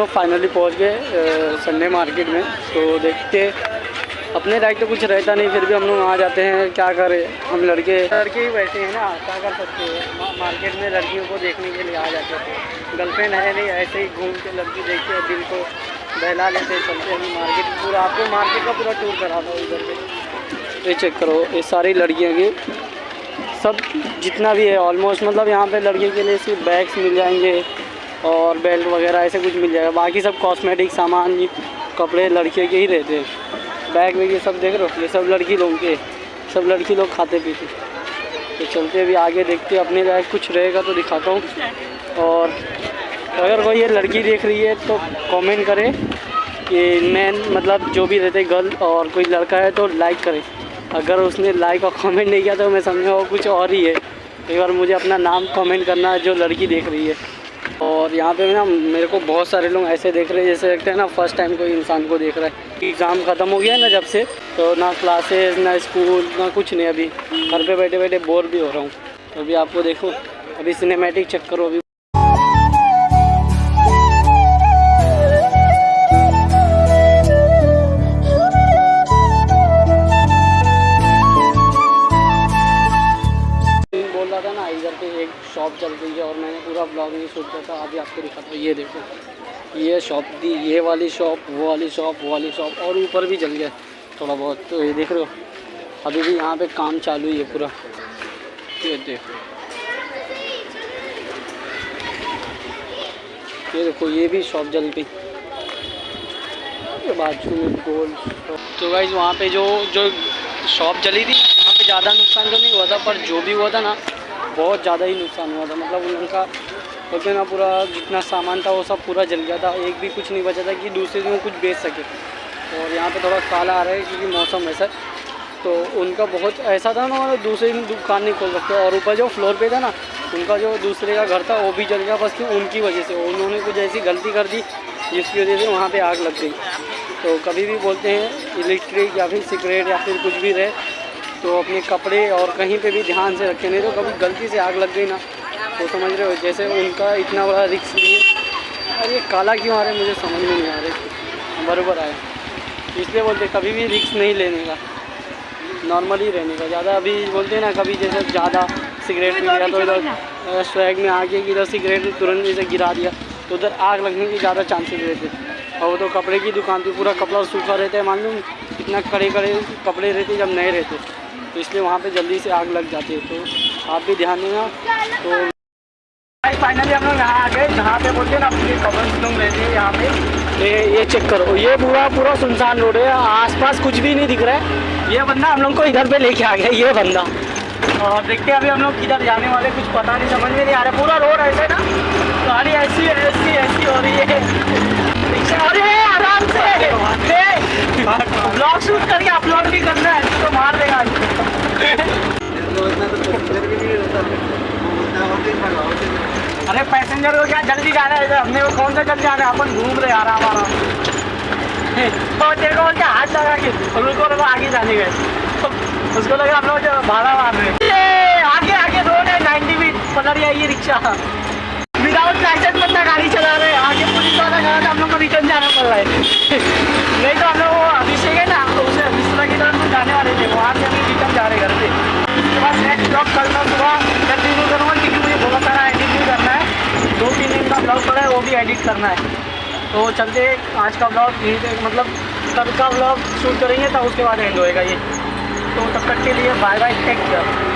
लोग फाइनली पहुँच गए संडे मार्केट में। तो देखते, अपने लायक तो कुछ रहता नहीं, फिर भी हम लोग आ जाते हैं, क्या करें? हम लड़के लड़के ही बैठे हैं ना, क्या कर सकते हैं? मार्केट में लड़कियों को देखने के लिए आ जाते हैं। गर्लफ्रेंड है नहीं, ऐसे ही घूम के लड़की देख के दिल को बहला लेते हैं, चलते हैं मार्केट पूरा आपको मार्केट का पूरा टूर करा था उधर पे ये चेक करो, ये सारी लड़कियाँ की। सब जितना भी है ऑलमोस्ट मतलब यहाँ पे लड़के के लिए सिर्फ़ बैग्स मिल जाएँगे। और बेल्ट वगैरह, ऐसे कुछ मिल जाएगा। बाकी सब कॉस्मेटिक सामान, कपड़े लड़के के ही रहते हैं। बैग वैग ये सब देख रहे हो? ये सब लड़की लोगों के। सब लड़की लोग खाते पीते। तो चलते अभी आगे, देखते अपने लायक कुछ रहेगा तो दिखाता हूँ। और अगर कोई ये लड़की देख रही है तो कमेंट करे कि मैन मतलब जो भी रहते गर्ल और कोई लड़का है तो लाइक करे। अगर उसने लाइक और कमेंट नहीं किया तो मैं समझा वो कुछ और ही है। एक बार मुझे अपना नाम कमेंट करना जो लड़की देख रही है। और यहाँ पे ना मेरे को बहुत सारे लोग ऐसे देख रहे हैं, जैसे लगता है ना फ़र्स्ट टाइम कोई इंसान को देख रहा है एग्ज़ाम ख़त्म हो गया है ना जब से तो ना क्लासेस ना स्कूल ना कुछ नहीं अभी। घर पे बैठे बैठे बोर भी हो रहा हूँ। तो अभी आपको देखो, अभी सिनेमेटिक चक्कर अभी इधर पे एक शॉप चल रही है और मैंने पूरा ब्लॉग नहीं किया था, अभी आपको दिखाता हूँ। ये देखो, ये शॉप थी ये वाली शॉप वो वाली शॉप वो वाली शॉप और ऊपर भी जल गया थोड़ा बहुत। तो ये देख रहे हो, अभी भी यहाँ पे काम चालू ही है पूरा। ये देखो ये देखो, ये भी शॉप जल गई बाजू में तो गाइज़ वहाँ पे जो जो शॉप जली थी, वहाँ पे ज़्यादा नुकसान तो नहीं हुआ था, पर जो भी हुआ था ना बहुत ज़्यादा ही नुकसान हुआ था। मतलब उनका बोलते ना पूरा जितना सामान था, वो सब पूरा जल गया था। एक भी कुछ नहीं बचा था कि दूसरे दिन कुछ बेच सके। और यहाँ पे थोड़ा काला आ रहा है क्योंकि मौसम ऐसा तो उनका बहुत ऐसा था ना मतलब दूसरे दिन दुकान नहीं खोल सकते। और ऊपर जो फ्लोर पे था ना, उनका जो दूसरे का घर था, वो भी जल गया बस कि उनकी वजह से। उन्होंने कुछ ऐसी गलती कर दी, जिसकी वजह से वहाँ पर आग लग गई। तो कभी भी बोलते हैं इलेक्ट्रिक या फिर सिगरेट या फिर कुछ भी रहे तो अपने कपड़े और कहीं पे भी ध्यान से रखें, नहीं तो कभी गलती से आग लग गई ना। तो समझ रहे हो, जैसे उनका इतना बड़ा रिक्स लिए और ये काला क्यों आ रहा है, मुझे समझ में नहीं आ रहा बराबर आए इसलिए बोलते कभी भी रिक्स नहीं लेने का। नॉर्मली रहने का। ज़्यादा अभी बोलते हैं ना, कभी जैसे ज़्यादा सिगरेट पी लिया तो इधर स्वैग में आके कि इधर सिगरेट तुरंत जैसे गिरा दिया तो उधर आग लगने के ज़्यादा चांसेस रहते और वो तो कपड़े की दुकान थी, पूरा कपड़ा सूखा रहता है, मालूम? इतना कड़े कड़े कपड़े रहते जब नए रहते तो इसलिए वहाँ पे जल्दी से आग लग जाती है। तो आप भी ध्यान देना। तो फाइनली हम लोग यहाँ आ गए। जहाँ पे बोलते हैं ना अपने कपल्स लोग रहते हैं यहाँ पे। ये ये चेक करो। ये पूरा पूरा सुनसान रोड है। आसपास कुछ भी नहीं दिख रहा है। ये बंदा हम लोग को इधर पे लेके आ गया ये बंदा। और देखते हैं अभी हम लोग किधर जाने वाले कुछ पता नहीं समझ में नहीं आ रहा। पूरा रोड ऐसे ना। गाड़ी ऐसी ऐसी ऐसी हो रही है। अरे आराम से। ब्लॉग शूट करके अपलोड भी करना है तो मार देगा। अरे पैसेंजर को क्या जल्दी जाना है हमने वो कौन सा जल्दी जाना है? अपन घूम रहे आ रहा हमारा तो देखो क्या हाथ लगा के? रुको रुको आगे जाने गए उसको लगा हम लोग भाड़ा मार रहे आगे आगे रोड है, नाइन्टी भी पलट ये रिक्शा। विदाउट लाइसेंस बंदा गाड़ी चला रहे उसके ब्लॉग कल मैं सुबह कंटिन्यू करूँगा क्योंकि मुझे बहुत सारा एडिट भी करना है। दो तीन दिन का ब्लॉग पड़ा है, वो भी एडिट करना है। तो चलते आज का ब्लॉग पे मतलब कल का ब्लॉग शूट करेंगे, तब उसके बाद एंड होएगा ये। तो तब तक के लिए बाय बाय टेक केयर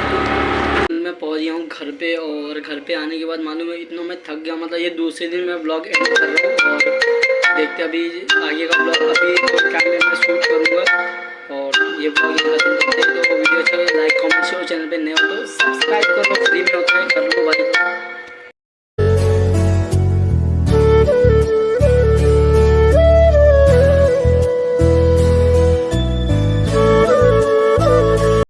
मैं पहुँच गया हूँ घर पे और घर पे आने के बाद मालूम है इतना मैं थक गया मतलब ये दूसरे दिन मैं ब्लॉग एंड कर रहा हूँ और देखते अभी आगे का ब्लॉग अभी कैमरे में शूट करूँगा। और ये ब्लॉग